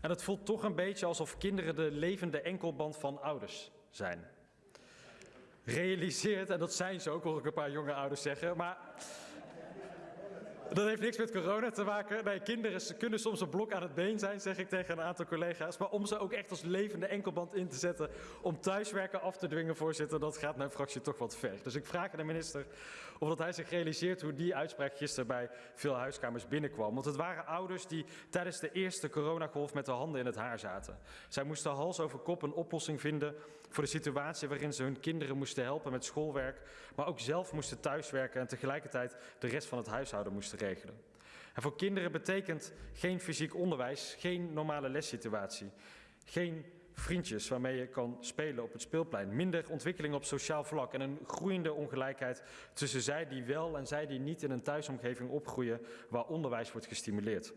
En het voelt toch een beetje alsof kinderen de levende enkelband van ouders zijn. Realiseert, en dat zijn ze ook, hoor ik een paar jonge ouders zeggen, maar dat heeft niks met corona te maken. Nee, kinderen kunnen soms een blok aan het been zijn, zeg ik tegen een aantal collega's. Maar om ze ook echt als levende enkelband in te zetten om thuiswerken af te dwingen, voorzitter, dat gaat mijn fractie toch wat ver. Dus ik vraag aan de minister of dat hij zich realiseert hoe die uitspraak gisteren bij veel huiskamers binnenkwam. Want het waren ouders die tijdens de eerste coronagolf met de handen in het haar zaten. Zij moesten hals over kop een oplossing vinden voor de situatie waarin ze hun kinderen moesten helpen met schoolwerk, maar ook zelf moesten thuiswerken en tegelijkertijd de rest van het huishouden moesten En voor kinderen betekent geen fysiek onderwijs, geen normale lessituatie, geen vriendjes waarmee je kan spelen op het speelplein, minder ontwikkeling op sociaal vlak en een groeiende ongelijkheid tussen zij die wel en zij die niet in een thuisomgeving opgroeien waar onderwijs wordt gestimuleerd.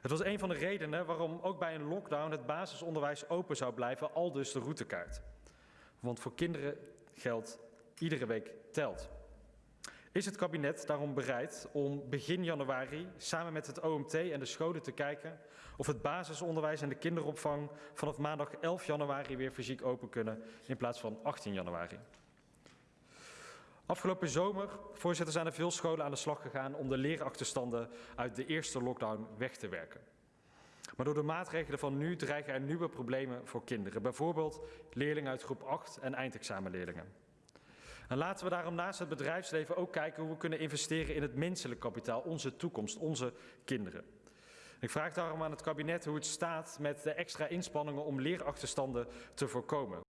Het was een van de redenen waarom ook bij een lockdown het basisonderwijs open zou blijven, al dus de routekaart. Want voor kinderen geldt, iedere week telt. Is het kabinet daarom bereid om begin januari samen met het OMT en de scholen te kijken of het basisonderwijs en de kinderopvang vanaf maandag 11 januari weer fysiek open kunnen in plaats van 18 januari? Afgelopen zomer, voorzitter, zijn er veel scholen aan de slag gegaan om de leerachterstanden uit de eerste lockdown weg te werken. Maar door de maatregelen van nu dreigen er nieuwe problemen voor kinderen. Bijvoorbeeld leerlingen uit groep 8 en eindexamenleerlingen. En laten we daarom naast het bedrijfsleven ook kijken hoe we kunnen investeren in het menselijk kapitaal, onze toekomst, onze kinderen. Ik vraag daarom aan het kabinet hoe het staat met de extra inspanningen om leerachterstanden te voorkomen.